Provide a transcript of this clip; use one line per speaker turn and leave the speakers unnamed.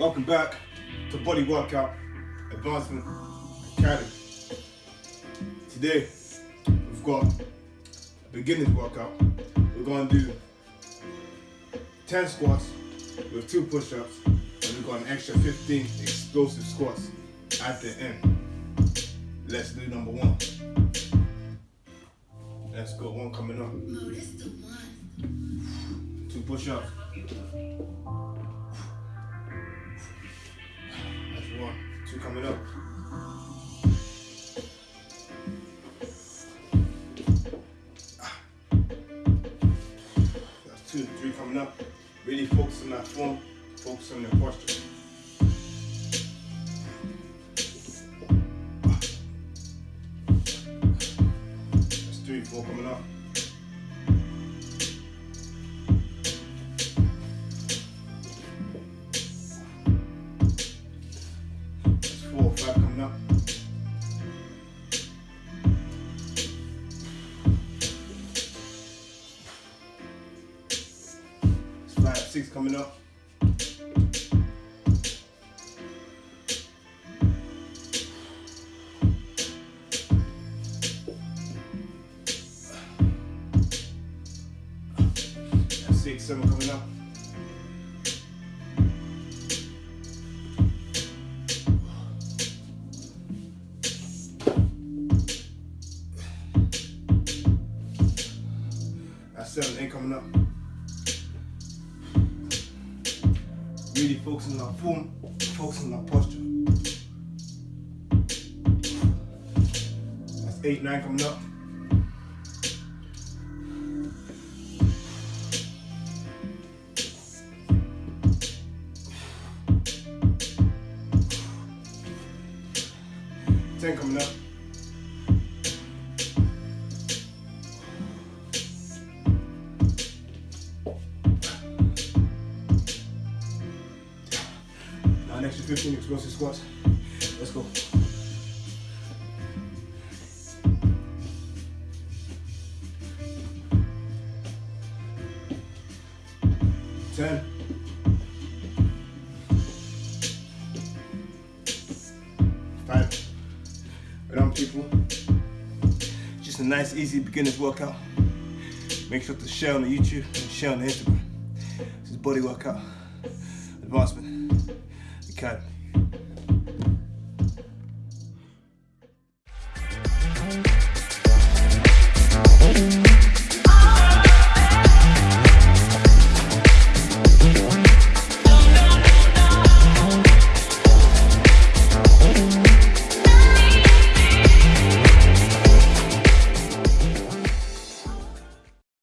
Welcome back to Body Workout Advancement Academy. Today, we've got a beginner's workout. We're going to do 10 squats with two push-ups, and we've got an extra 15 explosive squats at the end. Let's do number one. Let's go, one coming up.
No, this the one.
Two push-ups. Two coming up. Ah. That's two. Three coming up. Really focus on that form. Focus on your posture. Ah. That's three. Four coming up. Six coming up. Six. Seven coming up. That's seven. Eight coming up. Focusing on our form, focusing on our posture. That's eight, nine coming up. Ten coming up. 15 explosive squats. Let's go. Ten. Five. Right on people. Just a nice easy beginner's workout. Make sure to share on the YouTube and share on the Instagram. This is Body Workout Advancement Academy.